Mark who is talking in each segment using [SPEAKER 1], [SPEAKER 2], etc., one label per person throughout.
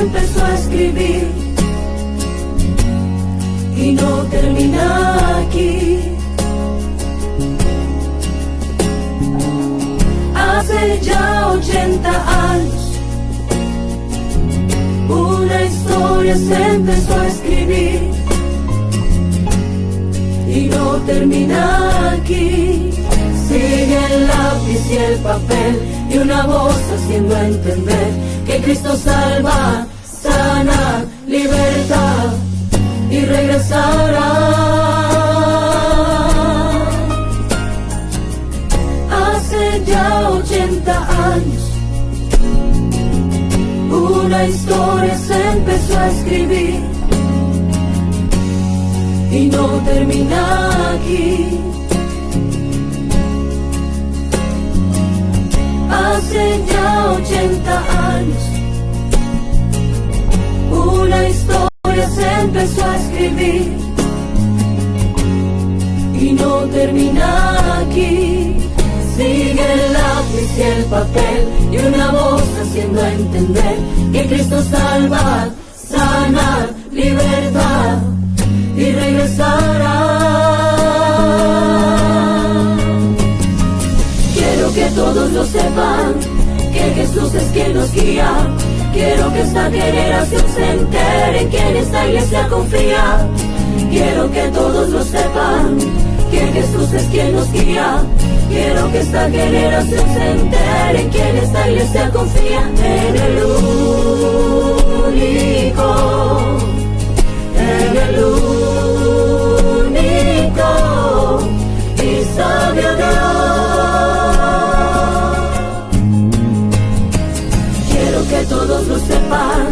[SPEAKER 1] empezó a escribir y no termina aquí. Hace ya 80 años una historia se empezó a escribir y no termina aquí. Sigue el lápiz y el papel y una voz haciendo entender que Cristo salva, 80 años una historia se empezó a escribir y no termina aquí. Hace ya 80 años una historia se empezó a escribir y no termina y una voz haciendo entender que Cristo salva, sana, libertad y regresará. Quiero que todos lo sepan, que Jesús es quien nos guía. Quiero que esta generación se entere en quien esta iglesia confía. Quiero que todos lo sepan, que Jesús es quien nos guía. Quiero que esta generación se entere en quien esta iglesia confía en el único, en el único y sabio Dios. Quiero que todos lo sepan,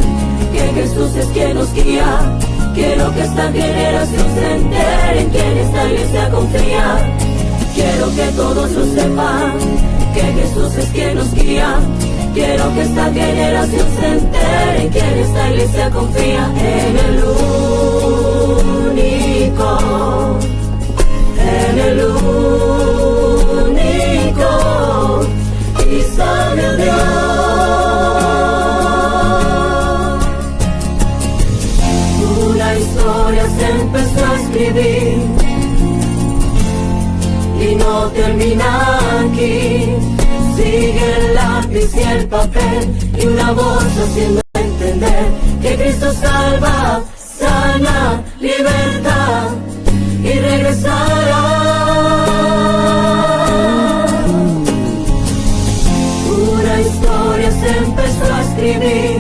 [SPEAKER 1] que Jesús es quien nos guía. Quiero que esta generación se entere en quien esta iglesia confía. Quiero que todos lo sepan, que Jesús es quien nos guía. Quiero que esta generación se entere en quien esta iglesia confía en el único, en el único y sabio Dios. Una historia se empezó a escribir no termina aquí. Sigue el lápiz y el papel y una voz haciendo entender que Cristo salva, sana, libertad y regresará. Una historia se empezó a escribir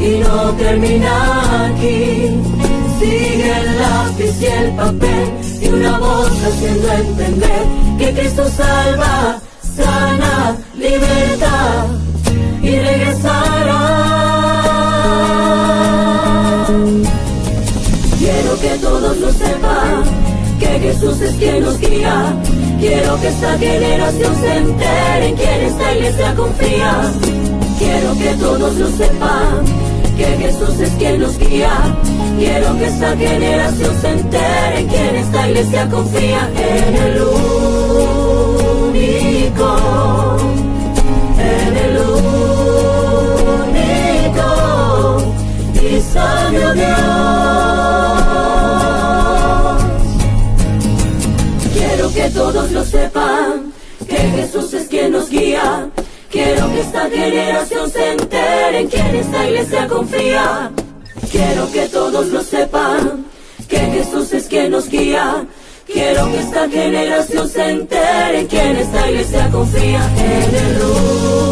[SPEAKER 1] y no termina aquí. Sigue el lápiz y el papel y una voz haciendo entender que Cristo salva, sana, libertad y regresará. Quiero que todos lo sepan, que Jesús es quien nos guía. Quiero que esta generación se entere en quien esta iglesia confía. Quiero que todos lo sepan, que Jesús es quien nos guía. Quiero que esta generación se entere en quien esta iglesia confía en el único, en el único y sabio Dios. Quiero que todos lo sepan, que Jesús es quien nos guía. Quiero que esta generación se entere en quien esta iglesia confía. Quiero que todos lo sepan, que Jesús es quien nos guía. Quiero que esta generación se entere en esta iglesia confía. En el único,